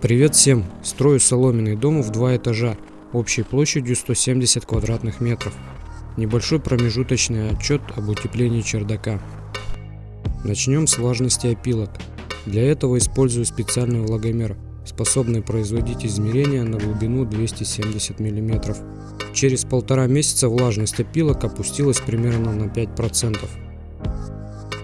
Привет всем! Строю соломенный дом в два этажа, общей площадью 170 квадратных метров. Небольшой промежуточный отчет об утеплении чердака. Начнем с влажности опилок. Для этого использую специальный влагомер, способный производить измерения на глубину 270 мм. Через полтора месяца влажность опилок опустилась примерно на 5%.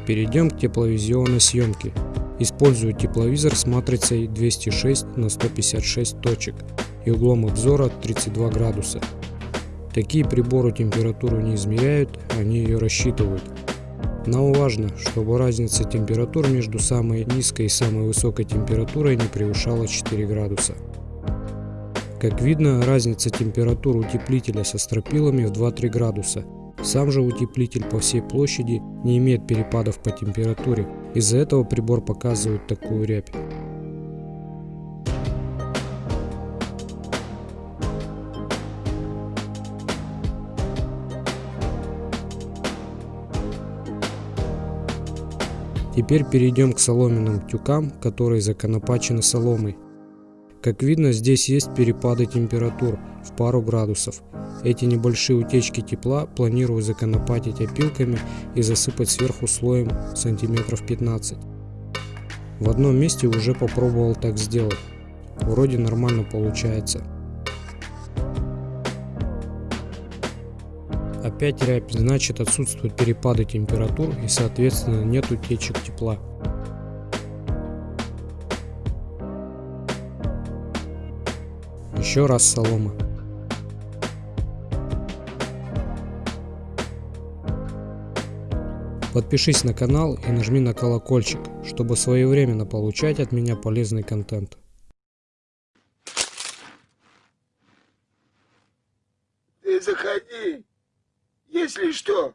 Перейдем к тепловизионной съемке. Использую тепловизор с матрицей 206 на 156 точек и углом обзора 32 градуса. Такие приборы температуру не измеряют, они ее рассчитывают. Нам важно, чтобы разница температур между самой низкой и самой высокой температурой не превышала 4 градуса. Как видно, разница температур утеплителя со стропилами в 2-3 градуса. Сам же утеплитель по всей площади не имеет перепадов по температуре, из-за этого прибор показывает такую рябь. Теперь перейдем к соломенным тюкам, которые законопачены соломой. Как видно, здесь есть перепады температур в пару градусов. Эти небольшие утечки тепла планирую законопатить опилками и засыпать сверху слоем сантиметров 15. В одном месте уже попробовал так сделать. Вроде нормально получается. Опять рябь, значит отсутствуют перепады температур и соответственно нет утечек тепла. Еще раз солома. Подпишись на канал и нажми на колокольчик, чтобы своевременно получать от меня полезный контент. Ты заходи. Если что,